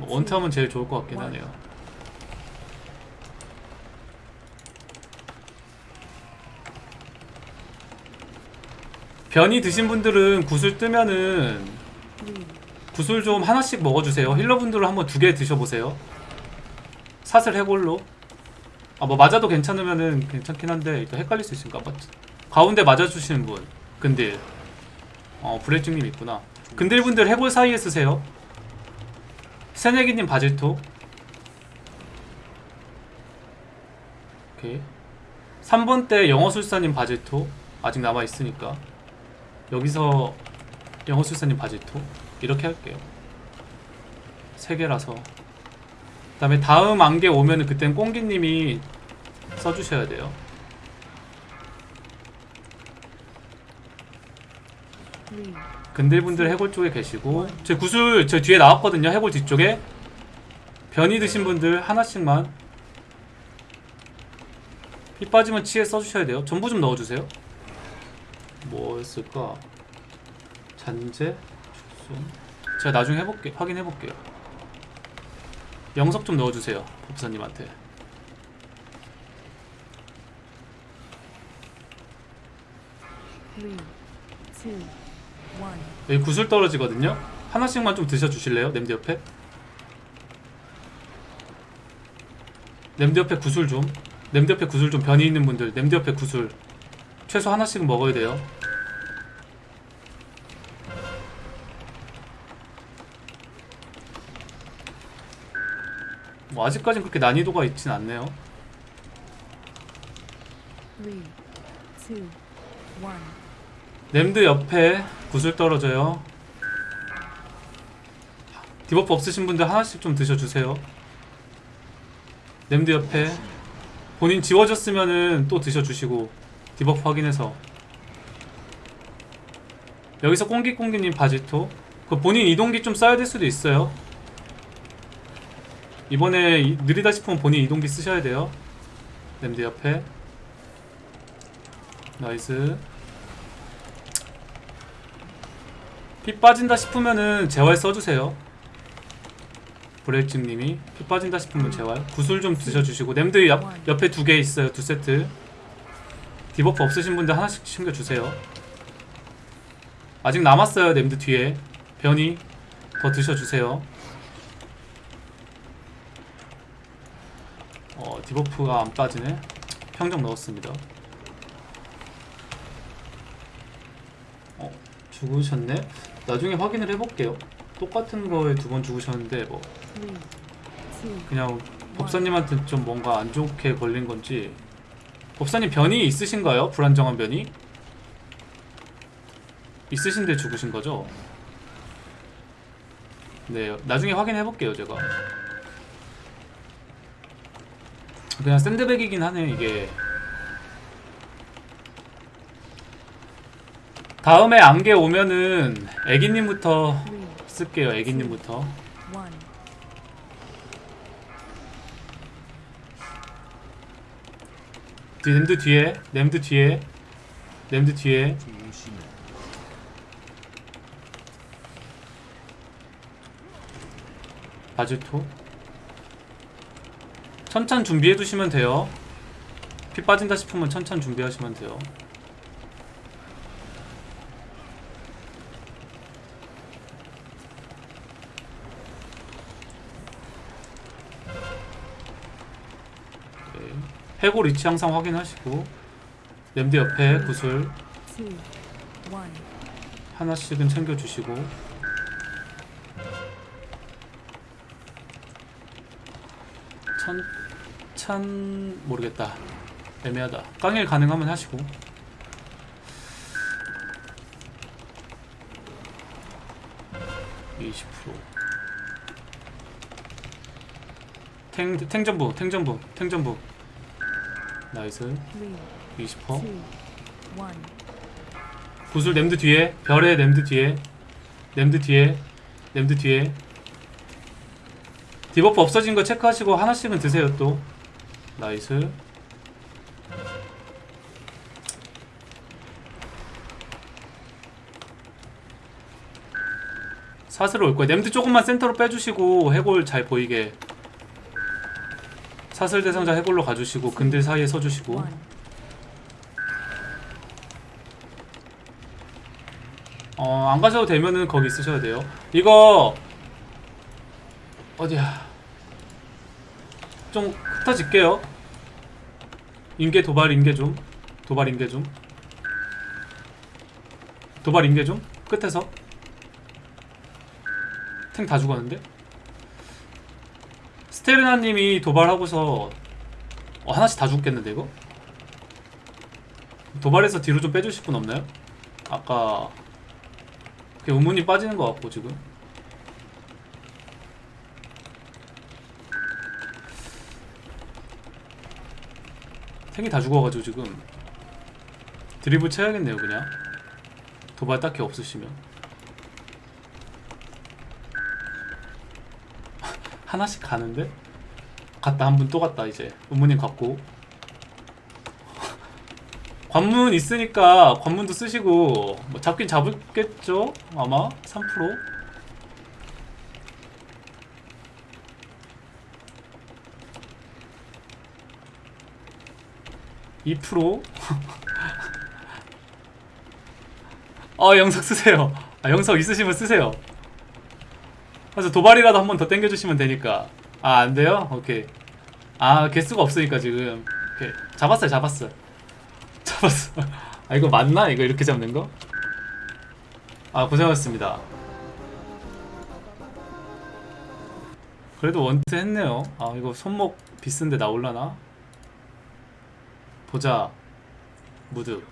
원탐은 제일 좋을 것 같긴 하네요. 변이 드신 분들은 구슬 뜨면은 구슬 좀 하나씩 먹어주세요. 힐러분들은 한번 두 개 드셔보세요. 사슬 해골로. 아 뭐 맞아도 괜찮으면은 괜찮긴 한데 일단 헷갈릴 수 있으니까 맞 가운데 맞아주시는 분 근딜. 어 브레이징님 있구나. 근딜 분들 해골 사이에 쓰세요. 새내기님 바질토. 오케이. 3번 때 영어술사님 바질토 아직 남아 있으니까 여기서 영어술사님 바질토 이렇게 할게요. 세 개라서. 그 다음에 다음 안개 오면은 그땐 꽁기님이 써주셔야 돼요. three, 근들분들 해골 쪽에 계시고 제 구슬 저 뒤에 나왔거든요. 해골 뒤쪽에 변이 드신 분들 하나씩만 피 빠지면 치에 써주셔야 돼요. 전부 좀 넣어주세요. 뭐였을까? 잔재, 축순. 제가 나중에 해볼게 확인해볼게요. 영석 좀 넣어주세요. 법사님한테. three, two, one. 여기 구슬 떨어지거든요. 하나씩만 좀 드셔주실래요? 냄새 옆에? 냄새 옆에 구슬 좀. 냄새 옆에 구슬 좀 변이 있는 분들 냄새 옆에 구슬. 최소 하나씩은 먹어야 돼요. 뭐 아직까진 그렇게 난이도가 있진 않네요. 3, 2, 1 named 옆에 구슬 떨어져요. debuff 없으신 분들 하나씩 좀 드셔주세요. named 옆에 본인 지워졌으면은 또 드셔주시고 debuff 확인해서. 여기서 꽁기꽁기님 바지토. 그 본인 이동기 좀 써야 될 수도 있어요. 이번에 느리다 싶으면 본인 이동기 쓰셔야 돼요. named 옆에. nice. 피 빠진다 싶으면은 재활 써주세요. 브레이크님이 피 빠진다 싶으면 재활. 구슬 좀 드셔주시고 named 옆, 옆에 두 개 있어요. 두 세트. debuff 없으신 분들 하나씩 챙겨주세요. 아직 남았어요. named 뒤에 변이 더 드셔주세요. 어 debuff가 안 빠지네. 평정 넣었습니다. 어 죽으셨네. 나중에 확인을 해볼게요. 똑같은 거에 두 번 죽으셨는데 뭐 Three, two, 그냥 법사님한테 좀 뭔가 안 좋게 걸린 건지 법사님 변이 있으신가요? 불안정한 변이? 있으신데 죽으신 거죠? 네, 나중에 확인해 볼게요, 제가. 그냥 샌드백이긴 하네, 이게. 다음에 안개 오면은 애기님부터 쓸게요, 애기님부터. 냄드 뒤에 냄드 뒤에 냄드 뒤에. 바즈토. 천찬 준비해 두시면 돼요. 피 빠진다 싶으면 천찬 준비하시면 돼요 네. 해골 위치 항상 확인하시고 냄드 옆에 구슬. 하나씩은 챙겨주시고. 천... 찬... 모르겠다. 애매하다. 깡일 가능하면 하시고. (20% 탱, 탱전부 탱전부 탱전부 nice. Three, 20% two, one. 구슬 named 뒤에 별의 named 뒤에 named 뒤에 named 뒤에. debuff 없어진 거 체크하시고 하나씩은 드세요 또. nice. 사슬로 올 거예요. 냄드 조금만 센터로 빼주시고 해골 잘 보이게 사슬 대상자 해골로 가주시고 근들 사이에 서주시고. 어, 안 가셔도 되면은 거기 있으셔야 돼요. 이거 어디야? 좀 흩어질게요. 인계 도발 인계 좀. 도발 인계 좀. 도발 인계 좀. 끝에서. 탱 다 죽었는데? 스테르나님이 도발하고서 어, 하나씩 다 죽겠는데 이거? 도발해서 뒤로 좀 빼주실 분 없나요? 아까 그게 의문이 빠지는 것 같고 지금 탱이 다 죽어가지고 지금 드리블 쳐야겠네요 그냥 도발 딱히 없으시면 하나씩 가는데? 갔다 한 분 또 갔다 이제. 의문님 갔고. 관문 있으니까 관문도 쓰시고 뭐 잡긴 잡을겠죠? 아마? 3% 2%? 어 영석 쓰세요. 아 영석 있으시면 쓰세요 그래서 도발이라도 한 번 더 땡겨주시면 되니까 아 안돼요? 오케이 아 개수가 없으니까 지금 오케이 잡았어요 잡았어요 잡았어. 아 이거 맞나? 이거 이렇게 잡는 거? 아 고생하셨습니다. 그래도 원트 했네요. 아 이거 손목 비싼데 나올라나? 보자. 무드.